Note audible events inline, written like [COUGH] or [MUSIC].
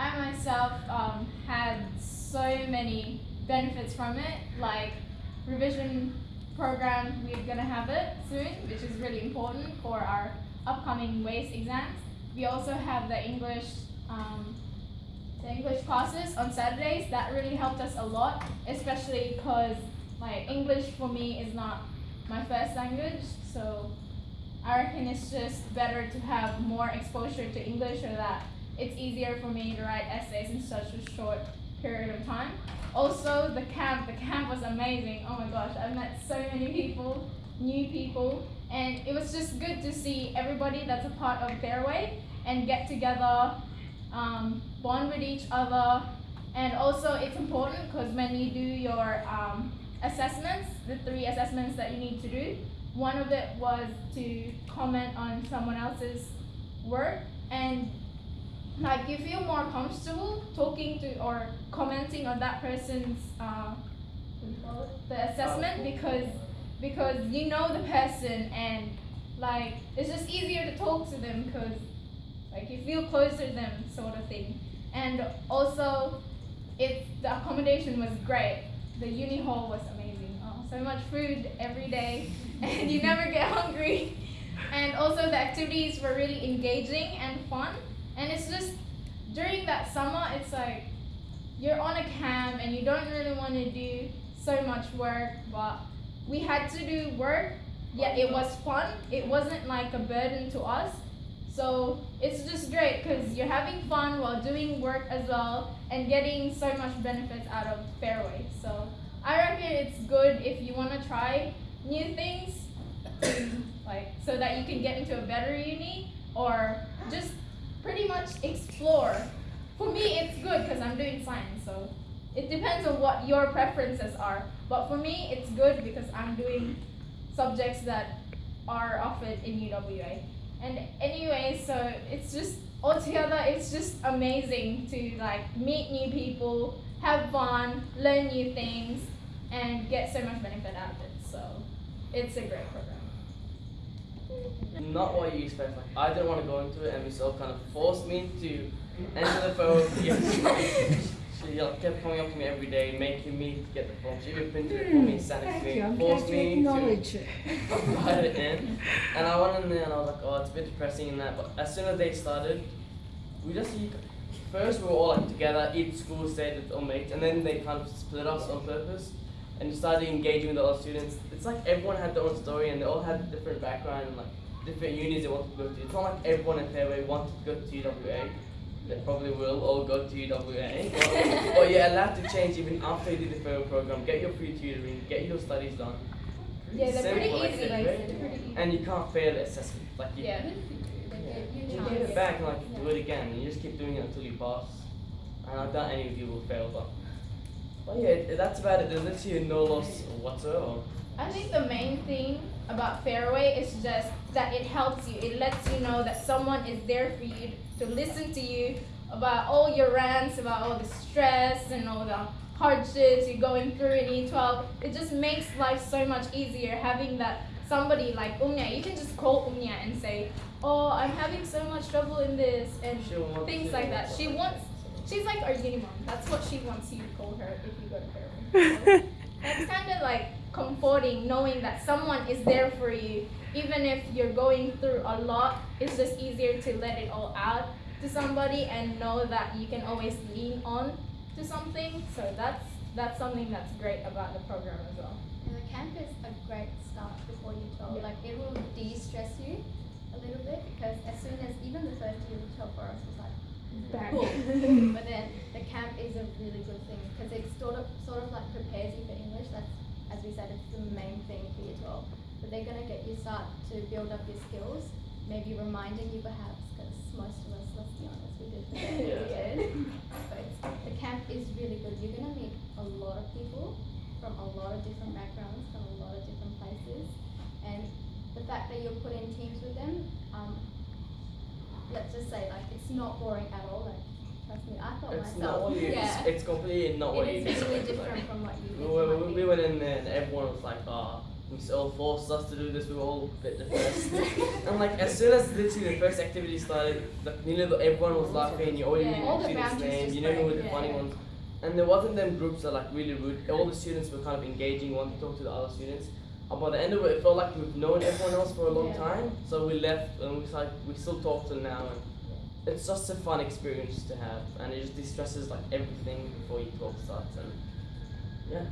I myself um, had so many benefits from it, like revision program, we're gonna have it soon, which is really important for our upcoming WACE exams. We also have the English, um, the English classes on Saturdays. That really helped us a lot, especially because like English for me is not my first language, so I reckon it's just better to have more exposure to English so that it's easier for me to write essays in such a short period of time. Also, the camp, the camp was amazing. Oh my gosh, I met so many people, new people, and it was just good to see everybody that's a part of Fairway and get together, um, bond with each other, and also it's important because when you do your um, assessments, the three assessments that you need to do, one of it was to comment on someone else's work and like you feel more comfortable talking to or commenting on that person's uh, the assessment because because you know the person and like it's just easier to talk to them because like you feel closer to them sort of thing. And also it's the accommodation was great the uni hall was amazing. Oh, so much food every day [LAUGHS] and you never get [LAUGHS] hungry. And also the activities were really engaging and fun and it's just during that summer, it's like you're on a camp and you don't really want to do so much work, but we had to do work. Yeah, it was fun. It wasn't like a burden to us. So it's just great because you're having fun while doing work as well and getting so much benefits out of Fairway. So I reckon it's good if you want to try new things, [COUGHS] like so that you can get into a better uni or just pretty much explore. For me, it's good because I'm doing science, so it depends on what your preferences are. But for me, it's good because I'm doing subjects that are offered in UWA. And anyway, so it's just altogether, it's just amazing to like meet new people, have fun, learn new things, and get so much benefit out of it. So it's a great program. Not what you expect. Like I didn't want to go into it, and Miss kind of forced me to enter the phone. she like, kept coming up to me every day, making me get the phone. She even printed it for me, sent it to me, I'm forced me to write it in. And I went in there and I was like, oh, it's a bit depressing in that. But as soon as they started, we just first we were all like together, each school stayed with all mates, and then they kind of split us on purpose and you started engaging with the other students. It's like everyone had their own story and they all had different background and like different unis they wanted to go to. It's not like everyone in Fairway wanted to go to UWA. They probably will all go to UWA. but, [LAUGHS] but you're allowed to change even after you do the fair program. Get your free tutoring, get your studies done. Yeah, they're pretty Simple, like, easy. they're Like, they're pretty easy. And you can't fail the assessment. Like you, Yeah. you get it back and like do it again. And you just keep doing it until you pass. And I doubt any of you will fail, but. But yeah, that's about it. There's literally no loss whatsoever. I think the main thing about Fairway is just that it helps you. It lets you know that someone is there for you to listen to you about all your rants, about all the stress and all the hardships you're going through in E12. It just makes life so much easier having that somebody like Umnya. You can just call Umnya and say, "Oh, I'm having so much trouble in this," and things like that. She wants. She's like our uni mom. That's what she wants you to call her if you go to Fairway. [LAUGHS] So, it's kind of like comforting knowing that someone is there for you even if you're going through a lot it's just easier to let it all out to somebody and know that you can always lean on to something so that's that's something that's great about the program as well And the camp is a great start before you 12. Yeah. Like it will de-stress you a little bit because as soon as even the first year of 12 for us was like Back. boom. [LAUGHS] but then the camp is a really good thing because it sort of sort of like prepares you for English. That's as we said, it's the main thing for year 12. But they're gonna get you start to build up your skills, maybe reminding you perhaps because most of us, let's be honest, we did forget Yeah. But the camp is really good. You're gonna meet a lot of people from a lot of different backgrounds, from a lot of different places, and the fact that you're put in teams with them, um, let's just say like it's not boring at all. Like trust me, I thought It's not myself, what you. yeah, It's, it's completely not what it you is really expect. different from what you. We, think we, we, went in there and everyone was like, ah, Miss all forced us to do this. We were all a bit depressed. [LAUGHS] and like as soon as literally the first activity started, like, you know, everyone was laughing. You already Yeah. knew All the the students' names. You knew who were the yeah. funny ones. And there wasn't them groups that like really rude. All the students were kind of engaging, wanting to talk to the other students. And by the end of it, it felt like we've known everyone else for a long Yeah. time. So we left, and we like we still talk to them now, and it's just a fun experience to have, and it just distresses like everything before you talk starts, and yeah.